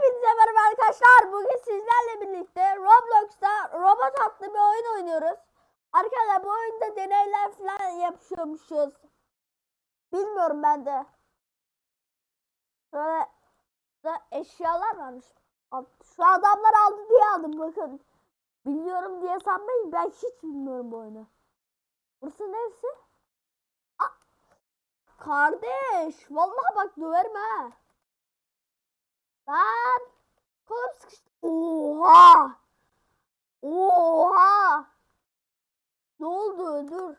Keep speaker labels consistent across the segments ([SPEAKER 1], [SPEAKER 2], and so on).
[SPEAKER 1] Hepinize merhaba arkadaşlar. Bugün sizlerle birlikte Roblox'ta robot adlı bir oyun oynuyoruz. Arkadaşlar bu oyunda deneyler falan yapıyormuşuz. Bilmiyorum ben de. Şöyle da eşyalar varmış. Şu adamlar aldı diye aldım bakın. Biliyorum diye sanmayın ben hiç bilmiyorum bu oyunu. Burası neresi? Aa, kardeş vallahi bak döverim ha. Lan kolum sıkıştı. Oha! Oha! Ne oldu? Dur.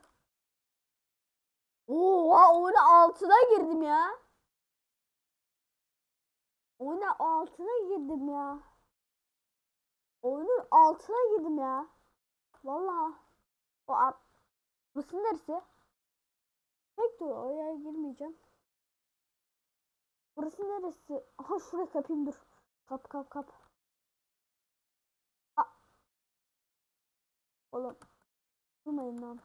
[SPEAKER 1] Oha oyunun altına girdim ya. Oyunun altına girdim ya. Oyunun altına girdim ya. Vallahi. O ar- Burası neresi? Pek dur oraya girmeyeceğim. Burası neresi? Aha şuraya kapayım dur. Kap kap kap. Aa. Oğlum. Durmayın lan.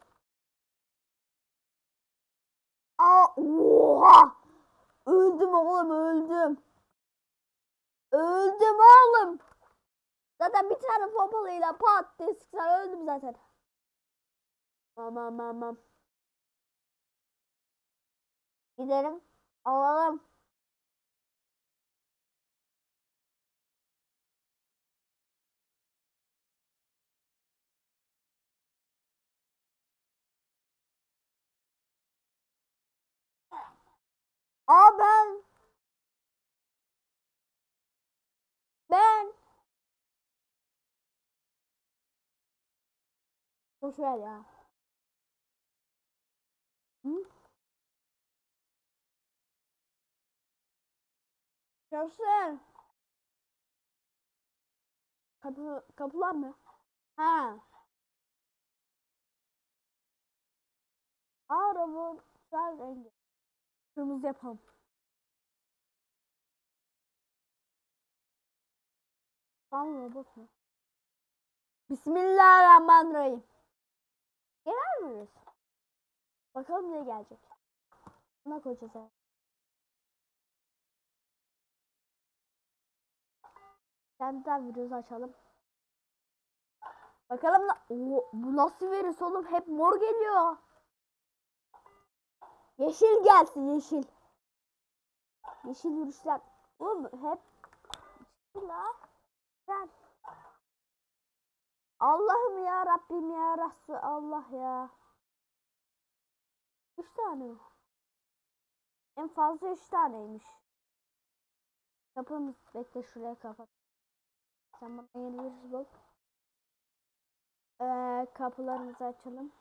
[SPEAKER 1] Aa, oha! Öldüm oğlum öldüm. Öldüm oğlum. Zaten bir tane pompalıyla pat diye sıksan öldüm zaten. Aman aman. Gidelim. Alalım. Aa ben ben Boş ya. Hı? Görsün. Kapı, kapılar mı? Ha. Aa robotlar rengi. Kırmızı yapalım. Tam robot mu? Bismillahirrahmanirrahim. Gelir miyiz? Bakalım ne gelecek. Buna koyacağız evet. Sen de virüs açalım. Bakalım na- Oo, bu nasıl virüs oğlum? Hep mor geliyor. Yeşil gelsin yeşil. Yeşil virüsler. Oğlum hep la. Sen. Allah'ım ya Rabbim ya Resul Allah ya. Üç tane mi? En fazla üç taneymiş. Kapımız bekle şuraya kapat. Sen bana yeni bul. Ee, kapılarımızı açalım.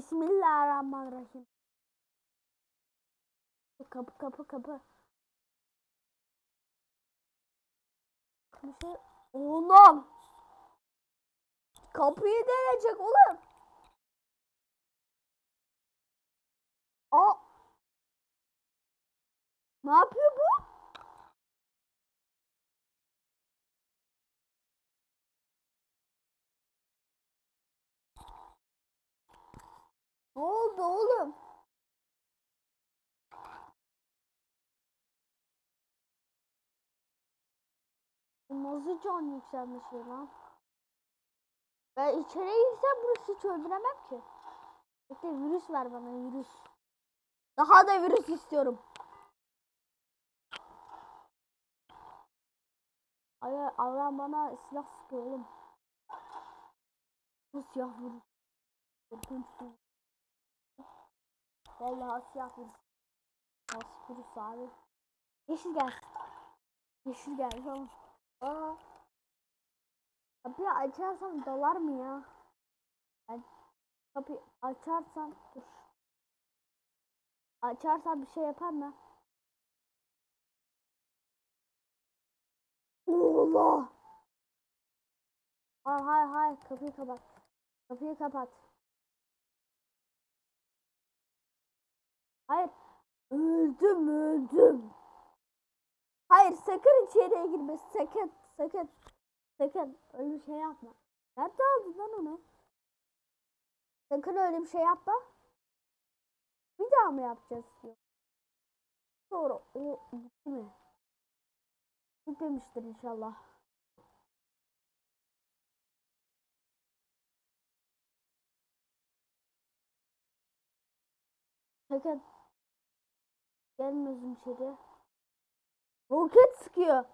[SPEAKER 1] Bismillahirrahmanirrahim. Kapı kapı kapı. Bir şey... Oğlum! Kapıyı deneyecek oğlum. Aa! Ne yapıyor bu? Ne oldu oğlum? Nasıl can yükselmiş ya lan? Ben içeriye girsem burası hiç öldüremem ki. Bekle virüs ver bana virüs. Daha da virüs istiyorum. Ay Allah bana silah sıkıyor oğlum. Bu siyah virüs. Korkunç virüs. Vallahi siyah virüs. Nasıl virüs abi? Yeşil gelsin. Yeşil geldi tamam. Aa. Kapıyı açarsam dolar mı ya? Ben kapıyı açarsam dur. Açarsam bir şey yapar mı? Allah! Hayır hayır hayır kapıyı kapat. Kapıyı kapat. Hayır. Öldüm öldüm. Hayır sakın içeriye girme sakın sakın. Sakın öyle bir şey yapma. Nerede aldın lan onu? Sakın öyle bir şey yapma. Bir daha mı yapacağız? Yok. sonra o gitti mi? Gitmemiştir inşallah. Sakın gelmiyorsun içeri. Roket sıkıyor.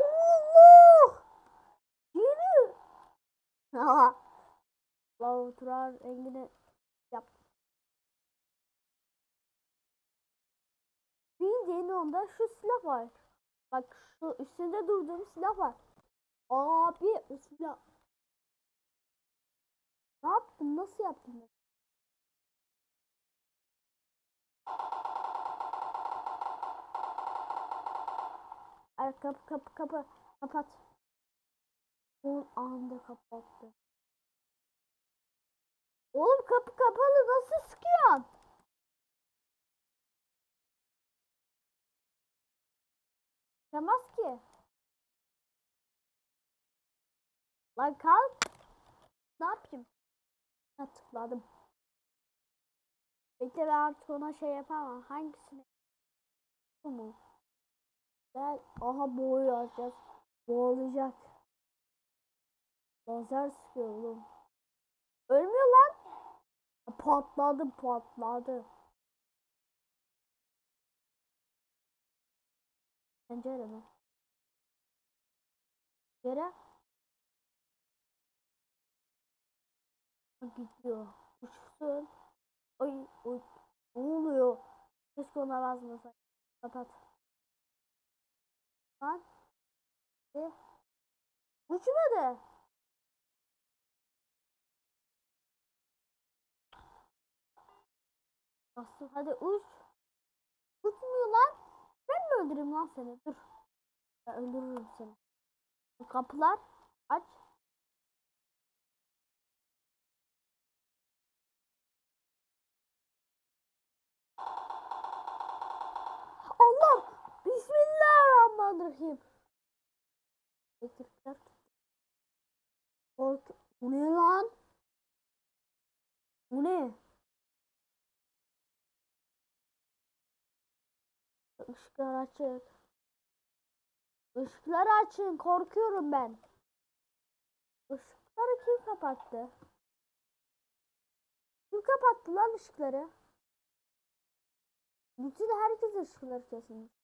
[SPEAKER 1] Allah! Yürü. Aha. Lav Turan Engin'e yap. Bir yeni onda şu silah var. Bak şu üstünde durduğum silah var. Abi o silah. Ne yaptın? Nasıl yaptın? Ay kapı kapı kapı kapat. Son anda kapattı. Oğlum kapı kapalı nasıl sıkıyorsun? Sıkamaz ki. Lan kalk. Ne yapayım? Ha tıkladım. Bekle ben artık ona şey yapamam. Hangisini? Bu mu? Gel. Aha boğulacağız. Boğulacak. Lazer sıkıyor oğlum. Ölmüyor lan. Patladı patladı. Pencere mi? Yere. Gidiyor. Uçsun. Ay, oy. Ne oluyor? Keşke ona basmasaydım. Kapat. Lan. E? Uçmadı. Bastım. Hadi uç. Uçmuyor lan. Ben mi öldüreyim lan seni? Dur. Ben öldürürüm seni. Kapılar aç. Bismillahirrahmanirrahim. Elektrikler. Kork. Bu ne lan? Bu ne? Işıklar açık. Işıkları açın. Korkuyorum ben. Işıkları kim kapattı? Kim kapattı lan ışıkları? Bütün herkes ışıkları kesilmiş.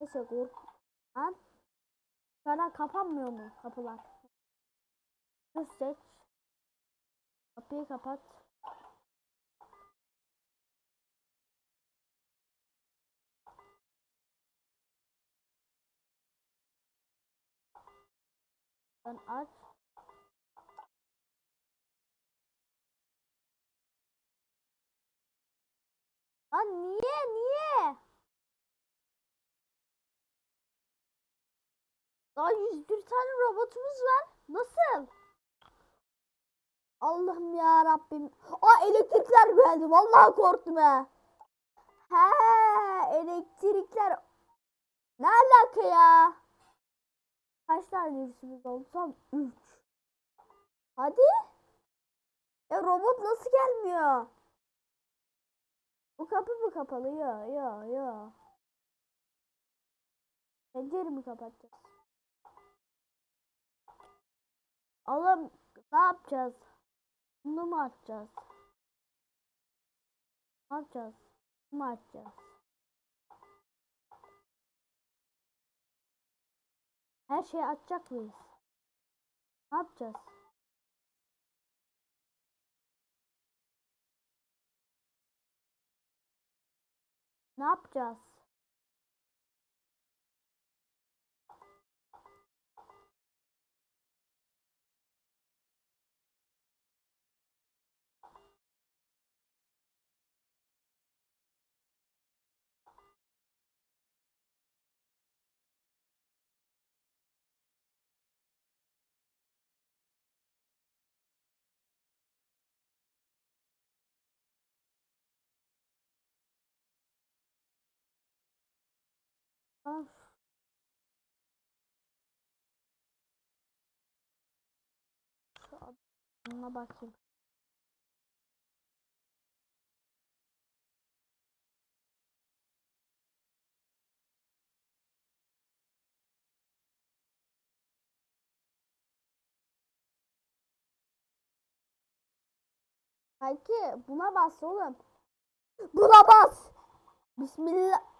[SPEAKER 1] Neyse kork. Lan. Sana kapanmıyor mu kapılar? Dur seç. Kapıyı kapat. Sen aç. Lan niye niye? Daha 101 tane robotumuz var. Nasıl? Allah'ım ya Rabbim. Aa elektrikler geldi. Vallahi korktum ha. He elektrikler. Ne alaka ya? Kaç tane virüsümüz oldu? Tam 3. Hadi. Ya robot nasıl gelmiyor? Bu kapı mı kapalı? Ya ya ya. Pencere mi kapatacağız? Oğlum ne yapacağız? Bunu mu açacağız? Ne yapacağız? Bunu mu açacağız? Her şeyi açacak mıyız? Ne yapacağız? Ne yapacağız? Of. Şu adına bakayım. Belki buna bas oğlum. Buna bas. Bismillah.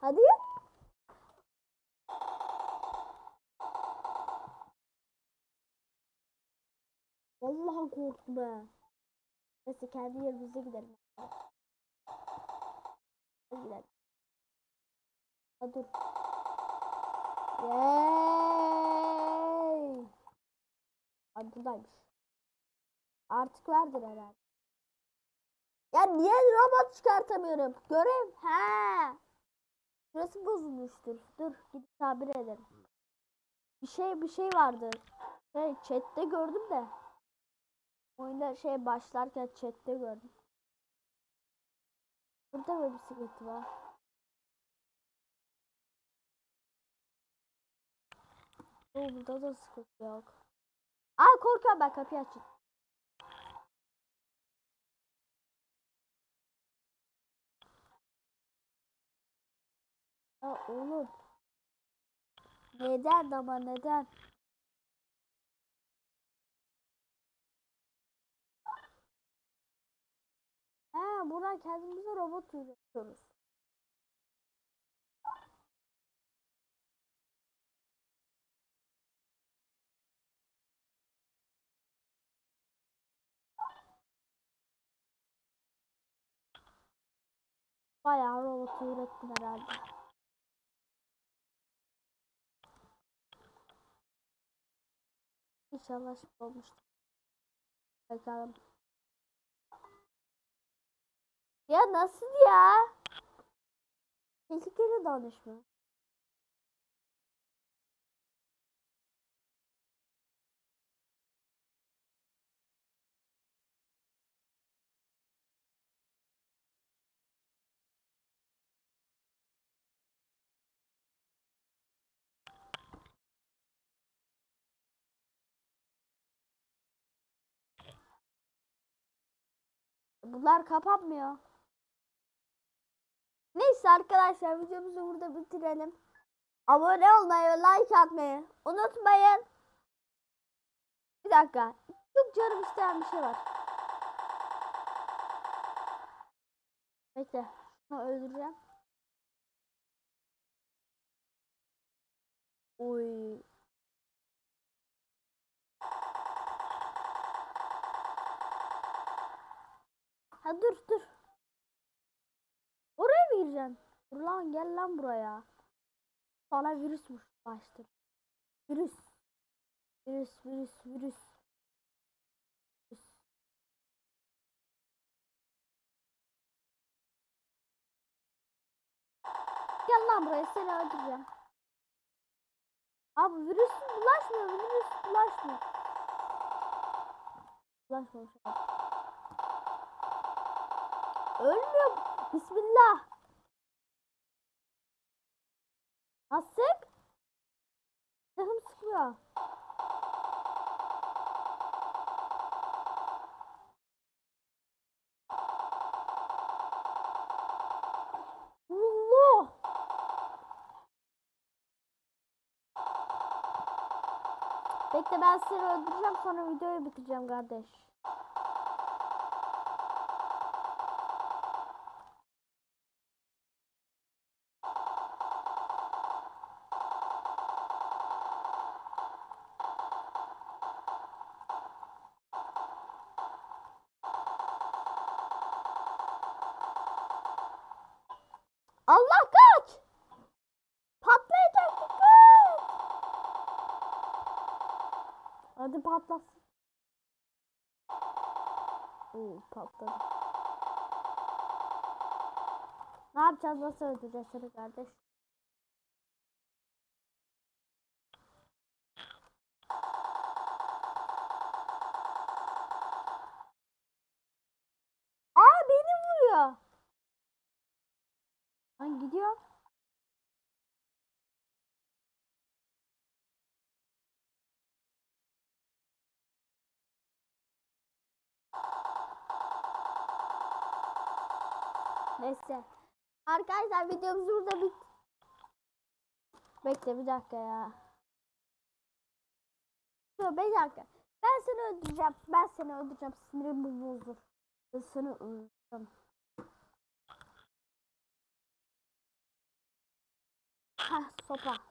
[SPEAKER 1] Hadi. Vallahi korktum ha. Neyse kendi yerimize gidelim. Hadi gidelim. Ha dur. Buradaymış. Artık vardır herhalde. Ya niye robot çıkartamıyorum? Görev. He. Şurası bozulmuştur. Dur gidip tamir ederim. Bir şey bir şey vardı. Şey chatte gördüm de. Oyunda şey başlarken chatte gördüm. Burada mı bir sıkıntı var? Oo, burada da sıkıntı yok. Aa korkuyorum ben kapıyı açın. Ya oğlum. Neden ama neden? He buradan kendimize robot üretiyoruz. Bayağı robot ürettim herhalde. Şimdi olmuştur. Bakalım. Ya nasıl ya? Tehlikeli danışma. Bunlar kapanmıyor. Neyse arkadaşlar videomuzu burada bitirelim. Abone olmayı ve like atmayı unutmayın. Bir dakika. Çok canım isteyen bir şey var. Bekle. Şunu öldüreceğim. Oy. Ha dur dur. Oraya mı gireceksin? Dur lan gel lan buraya. Sana virüs baştır. Virüs. Virüs virüs virüs. Gel lan buraya seni öldüreceğim. Abi virüs bulaşmıyor virüs bulaşmıyor. Bulaşmamış. Ölmüyor. Bismillah. Ha sık. Canım sıkıyor. Allah. Bekle ben seni öldüreceğim sonra videoyu bitireceğim kardeş. Hadi patlasın. Oo patladı. Ne yapacağız? Nasıl öldüreceğiz seni kardeş? Neyse. Arkadaşlar videomuz burada bit. Bekle bir dakika ya. Dur bir dakika. Ben seni öldüreceğim. Ben seni öldüreceğim. Sinirim bozulur. Ben seni öldüreceğim. Hah sopa.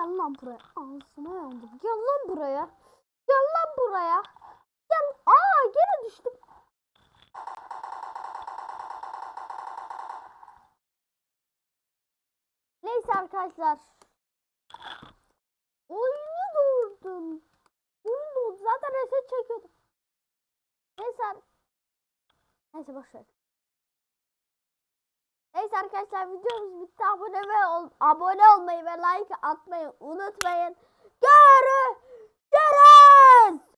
[SPEAKER 1] Gel lan buraya. Ağzına yandım. Gel lan buraya. Gel lan buraya. Gel. Aa gene düştüm. Neyse arkadaşlar. Oyunu durdum. Oyun durdu. Zaten reset çekiyordum. Neyse. Neyse boşver. Arkadaşlar videomuz bitti. Abone ve ol- abone olmayı ve like atmayı unutmayın. Görüşürüz.